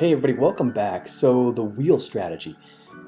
Hey everybody, welcome back. So the wheel strategy.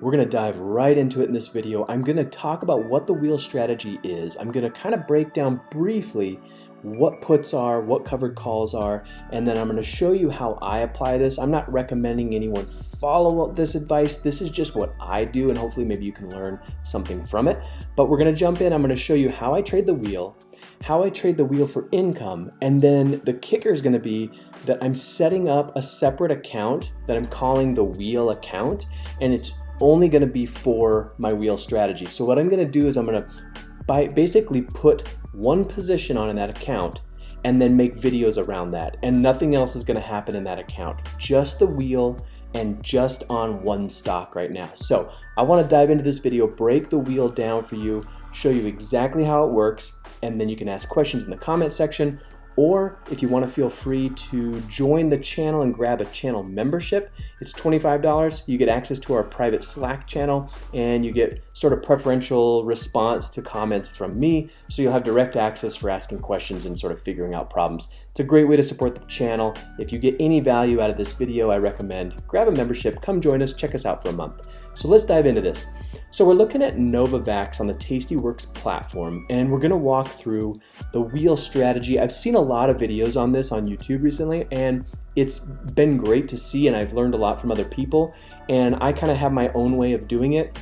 We're to dive right into it in this video. I'm to talk about what the wheel strategy is. I'm to kind of break down briefly what puts are, what covered calls are, and then I'm to show you how I apply this. I'm not recommending anyone follow this advice. This is just what I do and hopefully maybe you can learn something from it. But we're to jump in. I'm to show you how I trade the wheel, how I trade the wheel for income, and then the kicker is to be that I'm setting up a separate account that I'm calling the wheel account, and it's only going to be for my wheel strategy. So what I'm going to do is I'm going to basically put one position on in that account and then make videos around that. And nothing else is going to happen in that account. Just the wheel and just on one stock right now. So I want to dive into this video, break the wheel down for you, show you exactly how it works, and then you can ask questions in the comment section or if you want to feel free to join the channel and grab a channel membership, it's $25. You get access to our private Slack channel and you get sort of preferential response to comments from me. So you'll have direct access for asking questions and sort of figuring out problems. It's a great way to support the channel. If you get any value out of this video, I recommend grab a membership, come join us, check us out for a month. So let's dive into this. So we're looking at Novavax on the Tastyworks platform and we're gonna walk through the wheel strategy. I've seen a lot of videos on this on YouTube recently and it's been great to see and I've learned a lot from other people and I kind of have my own way of doing it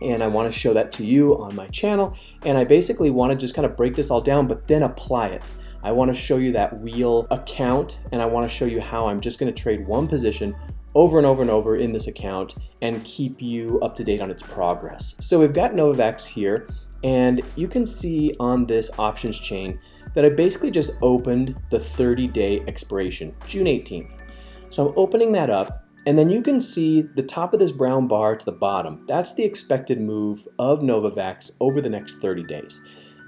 and I want to show that to you on my channel and I basically want to just kind of break this all down but then apply it. I want to show you that wheel account and I want to show you how I'm just going to trade one position over and over and over in this account and keep you up to date on its progress. So we've got Novavax here and you can see on this options chain that I basically just opened the 30 day expiration, June 18th. So I'm opening that up and then you can see the top of this brown bar to the bottom. That's the expected move of Novavax over the next 30 days.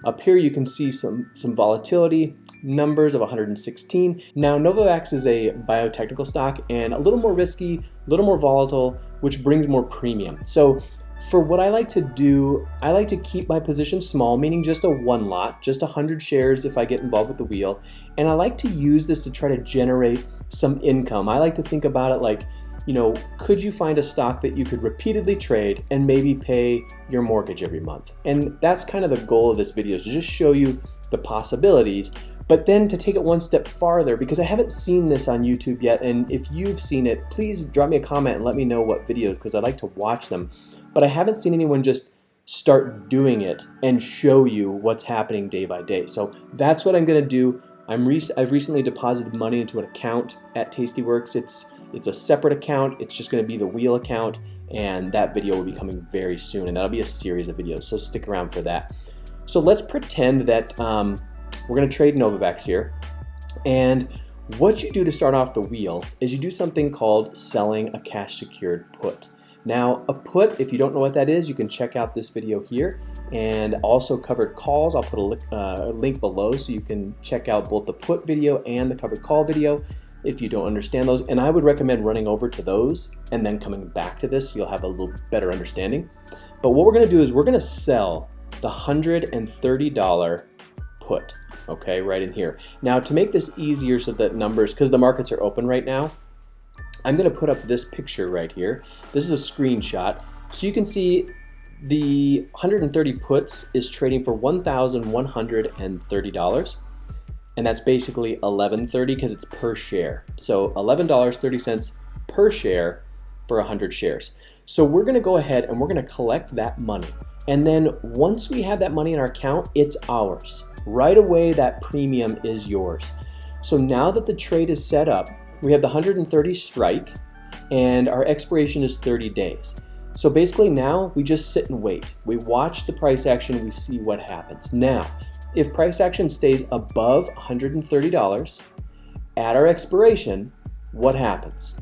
Up here you can see some, some volatility, numbers of 116. Now Novavax is a biotechnical stock and a little more risky, a little more volatile, which brings more premium. So for what I like to do, I like to keep my position small, meaning just a one lot, just 100 shares if I get involved with the wheel. And I like to use this to try to generate some income. I like to think about it like, you know, could you find a stock that you could repeatedly trade and maybe pay your mortgage every month? And that's kind of the goal of this video is to just show you the possibilities, but then to take it one step farther because I haven't seen this on YouTube yet. And if you've seen it, please drop me a comment and let me know what videos because I like to watch them. But I haven't seen anyone just start doing it and show you what's happening day by day. So that's what I'm going to do. I'm rec I've recently deposited money into an account at Tastyworks. It's it's a separate account. It's just going to be the wheel account and that video will be coming very soon and that'll be a series of videos. So stick around for that. So let's pretend that um, we're going to trade Novavax here. And what you do to start off the wheel is you do something called selling a cash secured put. Now a put, if you don't know what that is, you can check out this video here and also covered calls. I'll put a, li uh, link below so you can check out both the put video and the covered call video if you don't understand those. And I would recommend running over to those and then coming back to this, you'll have a little better understanding. But what we're gonna do is we're gonna sell the $130 put, okay, right in here. Now to make this easier so that numbers, because the markets are open right now, I'm gonna put up this picture right here. This is a screenshot. So you can see the 130 puts is trading for $1,130 and that's basically 11.30 because it's per share. So $11.30 per share for 100 shares. So we're gonna go ahead and we're gonna collect that money. And then once we have that money in our account, it's ours. Right away, that premium is yours. So now that the trade is set up, we have the 130 strike and our expiration is 30 days. So basically now we just sit and wait. We watch the price action, we see what happens. Now, if price action stays above $130 at our expiration, what happens?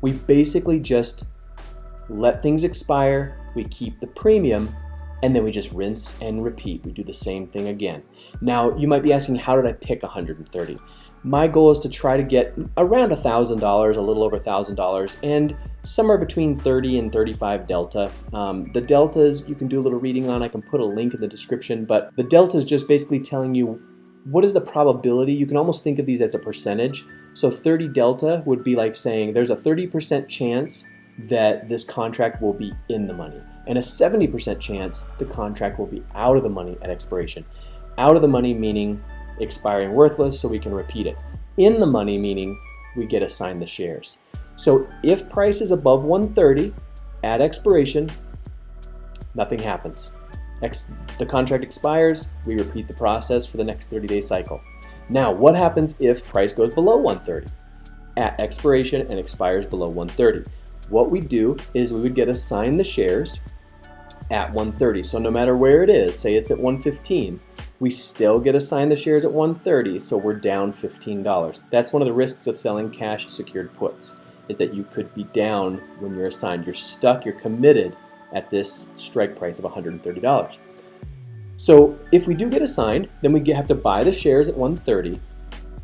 We basically just let things expire, we keep the premium, and then we just rinse and repeat. We do the same thing again. Now, you might be asking, how did I pick 130? My goal is to try to get around $1,000, a little over $1,000, and somewhere between 30 and 35 delta. Um, the deltas you can do a little reading on. I can put a link in the description, but the delta is just basically telling you what is the probability? You can almost think of these as a percentage. So 30 delta would be like saying there's a 30% chance that this contract will be in the money and a 70% chance the contract will be out of the money at expiration. Out of the money meaning expiring worthless so we can repeat it. In the money meaning we get assigned the shares. So if price is above 130 at expiration, nothing happens. Ex the contract expires, we repeat the process for the next 30 day cycle. Now, what happens if price goes below 130 at expiration and expires below 130? What we do is we would get assigned the shares at 130. So no matter where it is, say it's at 115, we still get assigned the shares at 130, so we're down $15. That's one of the risks of selling cash secured puts, is that you could be down when you're assigned. You're stuck, you're committed at this strike price of $130. So if we do get assigned, then we have to buy the shares at 130,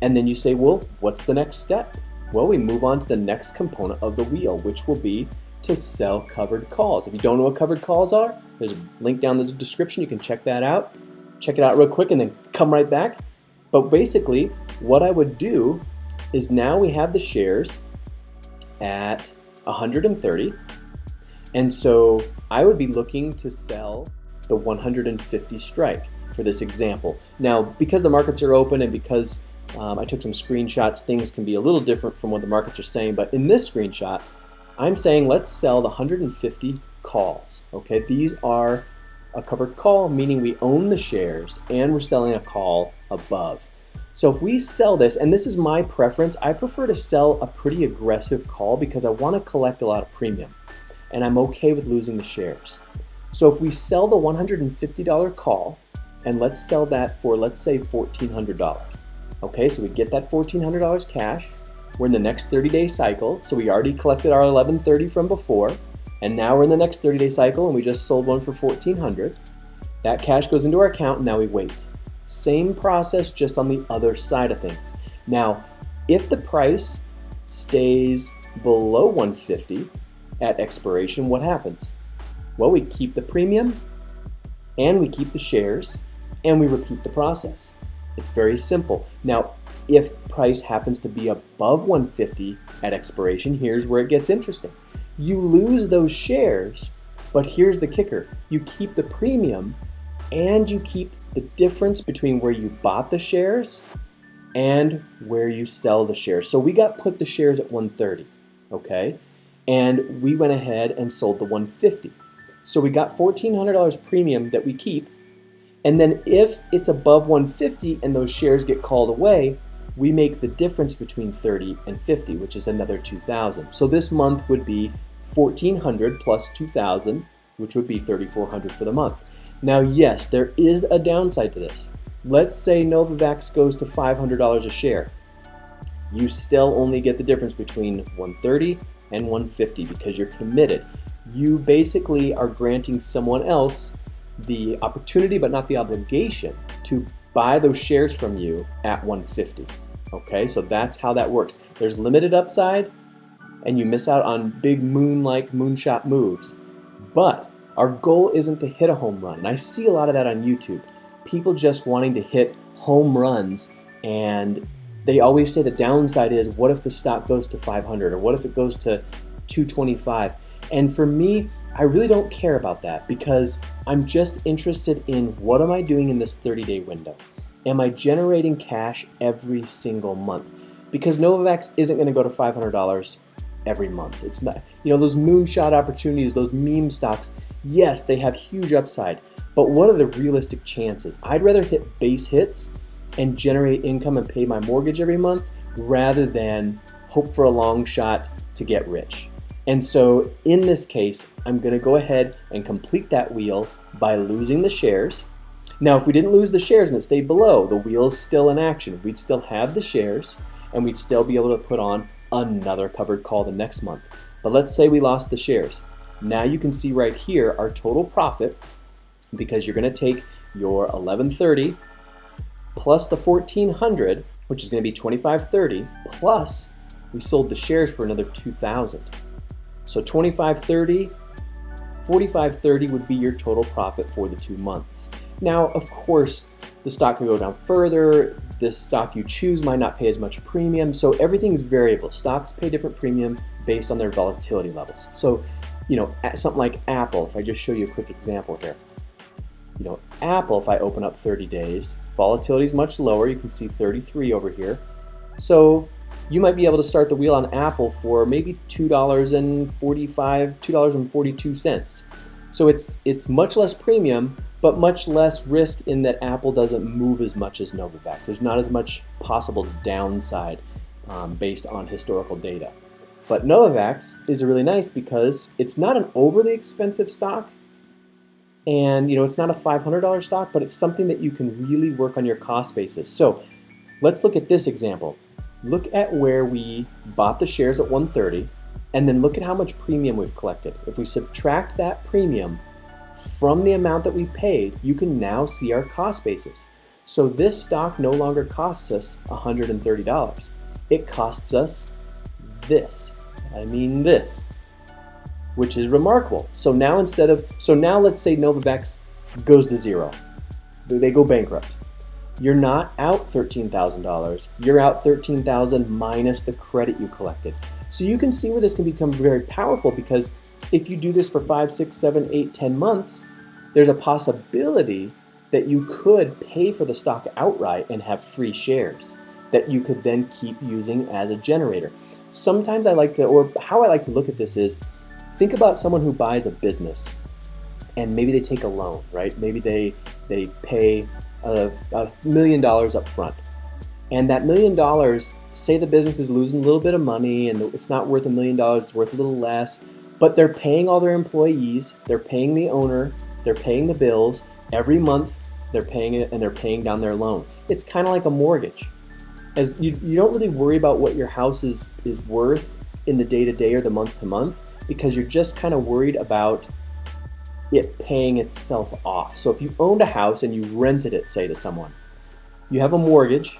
and then you say, well, what's the next step? Well, we move on to the next component of the wheel, which will be to sell covered calls. If you don't know what covered calls are, there's a link down in the description. You can check that out. Check it out real quick and then come right back. But basically, what I would do is now we have the shares at 130. And so I would be looking to sell the 150 strike for this example. Now, because the markets are open and because um, I took some screenshots, things can be a little different from what the markets are saying, but in this screenshot, I'm saying let's sell the 150 calls. Okay, these are a covered call, meaning we own the shares and we're selling a call above. So if we sell this, and this is my preference, I prefer to sell a pretty aggressive call because I want to collect a lot of premium and I'm okay with losing the shares. So if we sell the $150 call and let's sell that for let's say $1,400. Okay, so we get that $1,400 cash, we're in the next 30 day cycle, so we already collected our 1130 from before, and now we're in the next 30 day cycle and we just sold one for 1400. That cash goes into our account and now we wait. Same process just on the other side of things. Now, if the price stays below 150 at expiration, what happens? Well, we keep the premium and we keep the shares and we repeat the process. It's very simple. Now, if price happens to be above 150 at expiration, here's where it gets interesting. You lose those shares, but here's the kicker. You keep the premium and you keep the difference between where you bought the shares and where you sell the shares. So we got put the shares at 130, okay? And we went ahead and sold the 150. So we got $1,400 premium that we keep. And then if it's above 150 and those shares get called away, we make the difference between 30 and 50, which is another 2,000. So this month would be 1,400 plus 2,000, which would be 3,400 for the month. Now, yes, there is a downside to this. Let's say Novavax goes to $500 a share. You still only get the difference between 130 and 150 because you're committed. You basically are granting someone else the opportunity but not the obligation to buy those shares from you at 150. Okay, so that's how that works. There's limited upside and you miss out on big moon-like moonshot moves. But our goal isn't to hit a home run. And I see a lot of that on YouTube. People just wanting to hit home runs and they always say the downside is what if the stock goes to 500 or what if it goes to 225? And for me, I really don't care about that because I'm just interested in what am I doing in this 30 day window? Am I generating cash every single month? Because Novavax isn't going to go to $500 every month. It's not, you know, those moonshot opportunities, those meme stocks, yes, they have huge upside, but what are the realistic chances? I'd rather hit base hits and generate income and pay my mortgage every month rather than hope for a long shot to get rich. And so in this case, I'm going to go ahead and complete that wheel by losing the shares. Now, if we didn't lose the shares and it stayed below, the wheel is still in action. We'd still have the shares and we'd still be able to put on another covered call the next month. But let's say we lost the shares. Now you can see right here our total profit because you're going to take your 1130 plus the 1400, which is going to be 2530, plus we sold the shares for another 2000. So 2530, 4530 would be your total profit for the two months. Now, of course, the stock could go down further. This stock you choose might not pay as much premium. So everything's variable. Stocks pay different premium based on their volatility levels. So, you know, something like Apple, if I just show you a quick example here. You know, Apple, if I open up 30 days, volatility is much lower. You can see 33 over here. So you might be able to start the wheel on Apple for maybe $2.45, $2.42. So it's, it's much less premium, but much less risk in that Apple doesn't move as much as Novavax. There's not as much possible downside um, based on historical data. But Novavax is really nice because it's not an overly expensive stock, and you know it's not a $500 stock, but it's something that you can really work on your cost basis. So let's look at this example. Look at where we bought the shares at 130 and then look at how much premium we've collected. If we subtract that premium from the amount that we paid, you can now see our cost basis. So this stock no longer costs us $130. It costs us this. I mean this, which is remarkable. So now instead of, so now let's say Novavax goes to zero. They go bankrupt. You're not out $13,000. You're out 13,000 minus the credit you collected. So you can see where this can become very powerful because if you do this for five, six, seven, eight, ten months, there's a possibility that you could pay for the stock outright and have free shares that you could then keep using as a generator. Sometimes I like to, or how I like to look at this is, think about someone who buys a business and maybe they take a loan, right? Maybe they, they pay a, a million dollars up front. And that million dollars, say the business is losing a little bit of money and it's not worth a million dollars, it's worth a little less, but they're paying all their employees, they're paying the owner, they're paying the bills every month, they're paying it and they're paying down their loan. It's kind of like a mortgage. As you, you don't really worry about what your house is, is worth in the day to day or the month to month because you're just kind of worried about it paying itself off. So if you owned a house and you rented it, say to someone, you have a mortgage,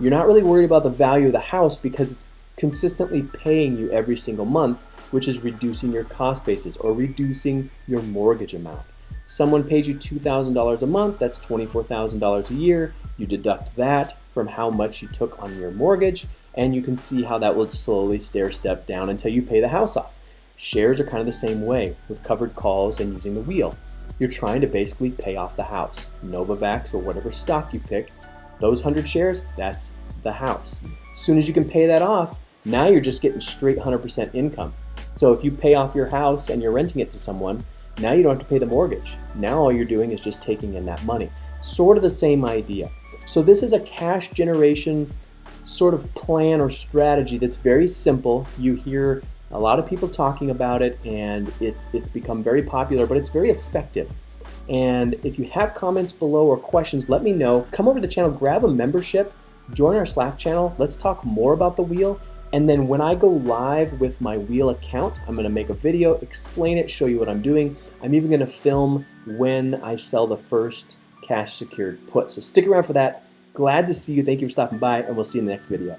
you're not really worried about the value of the house because it's consistently paying you every single month, which is reducing your cost basis or reducing your mortgage amount. Someone pays you $2,000 a month, that's $24,000 a year. You deduct that from how much you took on your mortgage, and you can see how that will slowly stair step down until you pay the house off. Shares are kind of the same way with covered calls and using the wheel. You're trying to basically pay off the house. Novavax or whatever stock you pick, those 100 shares, that's the house. As soon as you can pay that off, now you're just getting straight 100% income. So if you pay off your house and you're renting it to someone, now you don't have to pay the mortgage. Now all you're doing is just taking in that money. Sort of the same idea. So this is a cash generation sort of plan or strategy that's very simple. You hear a lot of people talking about it and it's, it's become very popular, but it's very effective. And if you have comments below or questions, let me know. Come over to the channel, grab a membership, join our Slack channel. Let's talk more about the wheel. And then when I go live with my wheel account, I'm gonna make a video, explain it, show you what I'm doing. I'm even gonna film when I sell the first cash secured put. So stick around for that. Glad to see you. Thank you for stopping by and we'll see you in the next video.